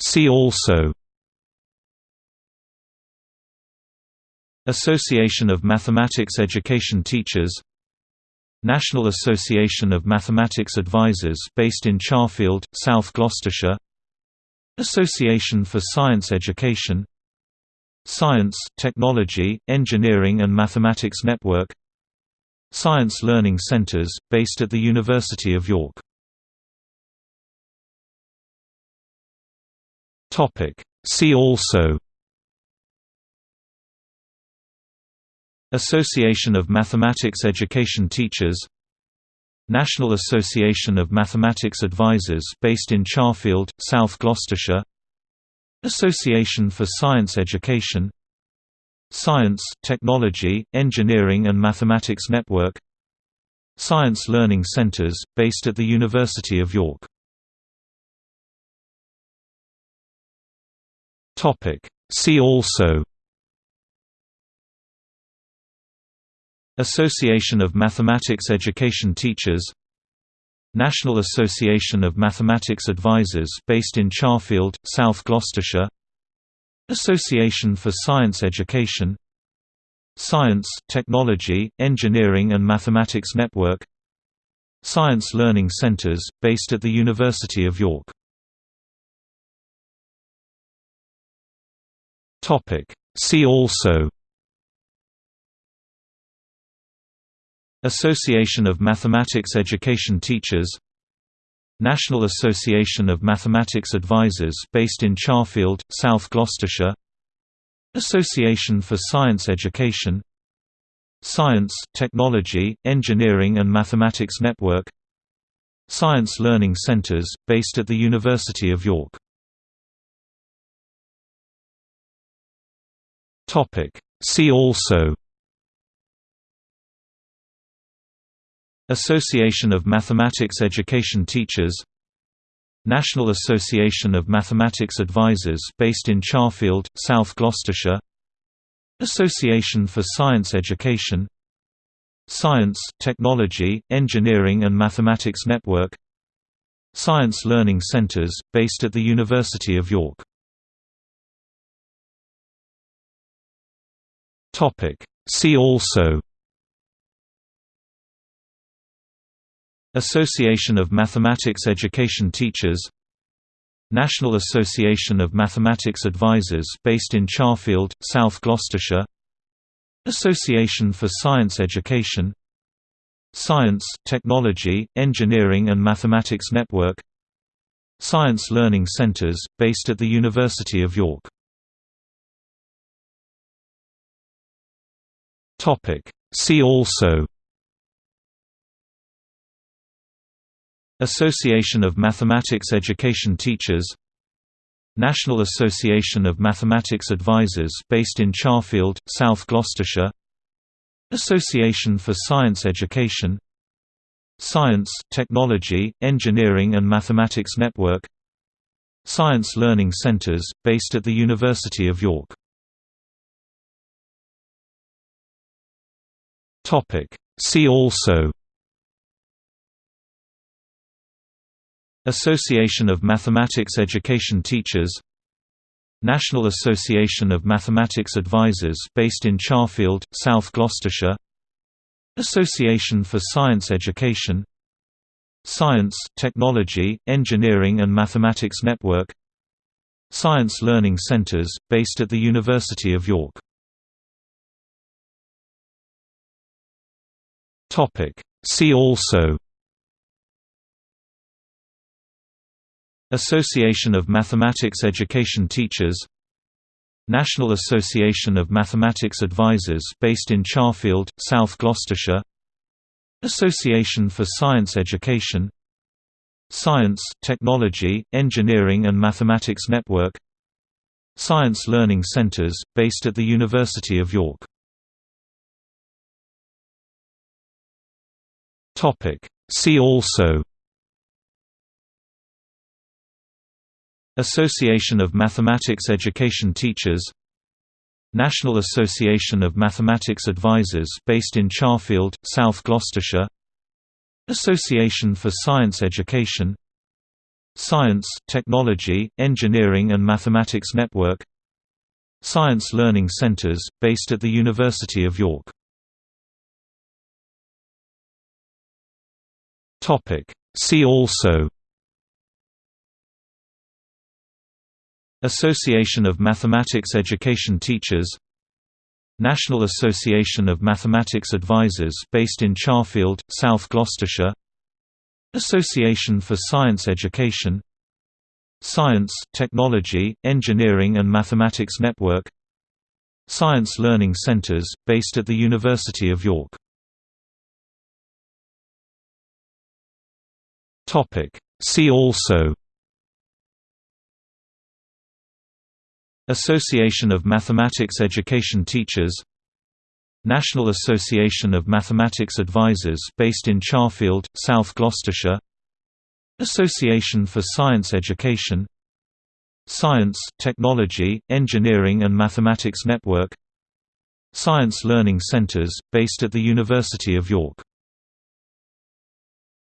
See also Association of Mathematics Education Teachers National Association of Mathematics Advisors based in Charfield, South Gloucestershire Association for Science Education Science, Technology, Engineering and Mathematics Network Science Learning Centres, based at the University of York See also Association of Mathematics Education Teachers National Association of Mathematics Advisors based in Charfield, South Gloucestershire Association for Science Education Science, Technology, Engineering and Mathematics Network Science Learning Centres, based at the University of York See also Association of Mathematics Education Teachers National Association of Mathematics Advisors based in Charfield, South Gloucestershire Association for Science Education Science, Technology, Engineering and Mathematics Network Science Learning Centres, based at the University of York See also Association of Mathematics Education Teachers National Association of Mathematics Advisors based in Charfield, South Gloucestershire Association for Science Education Science, Technology, Engineering and Mathematics Network Science Learning Centres, based at the University of York See also Association of Mathematics Education Teachers National Association of Mathematics Advisors based in Charfield, South Gloucestershire Association for Science Education Science, Technology, Engineering and Mathematics Network Science Learning Centres, based at the University of York See also Association of Mathematics Education Teachers National Association of Mathematics Advisors based in Charfield, South Gloucestershire Association for Science Education Science, Technology, Engineering and Mathematics Network Science Learning Centres, based at the University of York See also Association of Mathematics Education Teachers National Association of Mathematics Advisors based in Charfield, South Gloucestershire Association for Science Education Science, Technology, Engineering and Mathematics Network Science Learning Centres, based at the University of York See also Association of Mathematics Education Teachers National Association of Mathematics Advisors based in Charfield, South Gloucestershire Association for Science Education Science, Technology, Engineering and Mathematics Network Science Learning Centres, based at the University of York See also Association of Mathematics Education Teachers National Association of Mathematics Advisors based in Charfield, South Gloucestershire Association for Science Education Science, Technology, Engineering and Mathematics Network Science Learning Centres, based at the University of York See also Association of Mathematics Education Teachers National Association of Mathematics Advisors based in Charfield, South Gloucestershire Association for Science Education Science, Technology, Engineering and Mathematics Network Science Learning Centres, based at the University of York See also Association of Mathematics Education Teachers National Association of Mathematics Advisors based in Charfield, South Gloucestershire Association for Science Education Science, Technology, Engineering and Mathematics Network Science Learning Centres, based at the University of York See also Association of Mathematics Education Teachers National Association of Mathematics Advisors based in Charfield, South Gloucestershire Association for Science Education Science, Technology, Engineering and Mathematics Network Science Learning Centres, based at the University of York